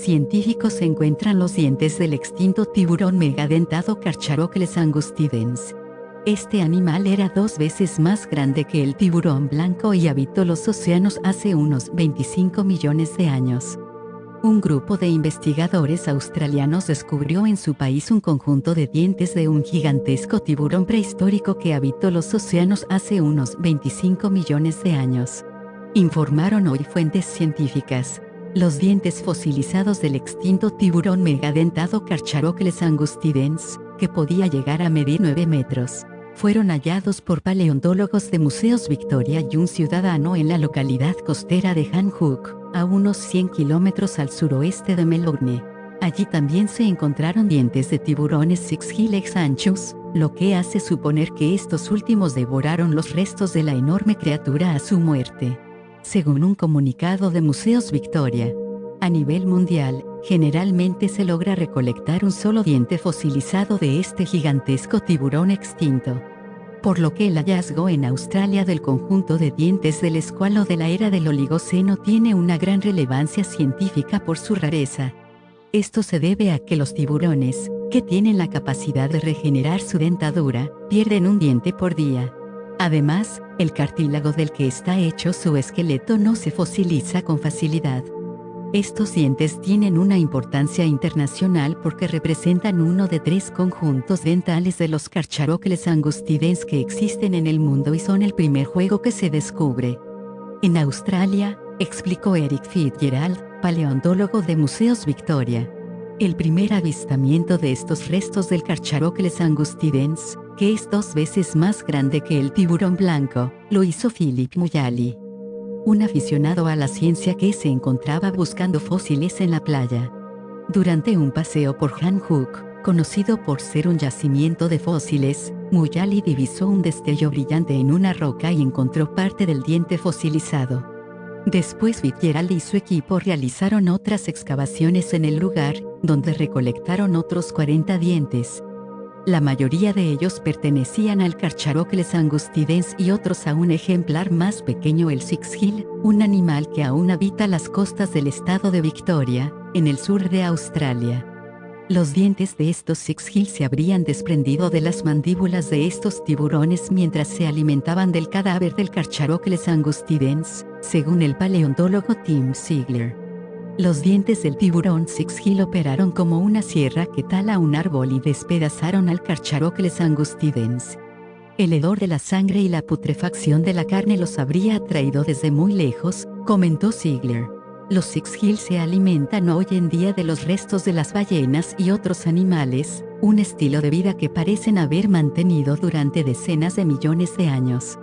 científicos encuentran los dientes del extinto tiburón megadentado Carcharochles angustidens. Este animal era dos veces más grande que el tiburón blanco y habitó los océanos hace unos 25 millones de años. Un grupo de investigadores australianos descubrió en su país un conjunto de dientes de un gigantesco tiburón prehistórico que habitó los océanos hace unos 25 millones de años. Informaron hoy fuentes científicas. Los dientes fosilizados del extinto tiburón megadentado Carcharochles angustidens, que podía llegar a medir 9 metros, fueron hallados por paleontólogos de Museos Victoria y un ciudadano en la localidad costera de Hanhook, a unos 100 kilómetros al suroeste de Melbourne. Allí también se encontraron dientes de tiburones Six-Gilex anchos, lo que hace suponer que estos últimos devoraron los restos de la enorme criatura a su muerte. Según un comunicado de Museos Victoria, a nivel mundial, generalmente se logra recolectar un solo diente fosilizado de este gigantesco tiburón extinto por lo que el hallazgo en Australia del conjunto de dientes del escualo de la era del Oligoceno tiene una gran relevancia científica por su rareza. Esto se debe a que los tiburones, que tienen la capacidad de regenerar su dentadura, pierden un diente por día. Además, el cartílago del que está hecho su esqueleto no se fosiliza con facilidad. Estos dientes tienen una importancia internacional porque representan uno de tres conjuntos dentales de los Carcharochles angustidens que existen en el mundo y son el primer juego que se descubre. En Australia, explicó Eric Fitzgerald, paleontólogo de Museos Victoria. El primer avistamiento de estos restos del Carcharochles angustidens, que es dos veces más grande que el tiburón blanco, lo hizo Philip Muyali un aficionado a la ciencia que se encontraba buscando fósiles en la playa. Durante un paseo por Hanhook, conocido por ser un yacimiento de fósiles, Muyali divisó un destello brillante en una roca y encontró parte del diente fosilizado. Después Fitzgerald y su equipo realizaron otras excavaciones en el lugar, donde recolectaron otros 40 dientes, la mayoría de ellos pertenecían al Carcharochles angustidens y otros a un ejemplar más pequeño el Six-Hill, un animal que aún habita las costas del estado de Victoria, en el sur de Australia. Los dientes de estos Six-Hill se habrían desprendido de las mandíbulas de estos tiburones mientras se alimentaban del cadáver del Carcharochles angustidens, según el paleontólogo Tim Ziegler. Los dientes del tiburón Six Hill operaron como una sierra que tala un árbol y despedazaron al Carcharochles angustidens. El hedor de la sangre y la putrefacción de la carne los habría atraído desde muy lejos, comentó Ziegler. Los Six Hill se alimentan hoy en día de los restos de las ballenas y otros animales, un estilo de vida que parecen haber mantenido durante decenas de millones de años.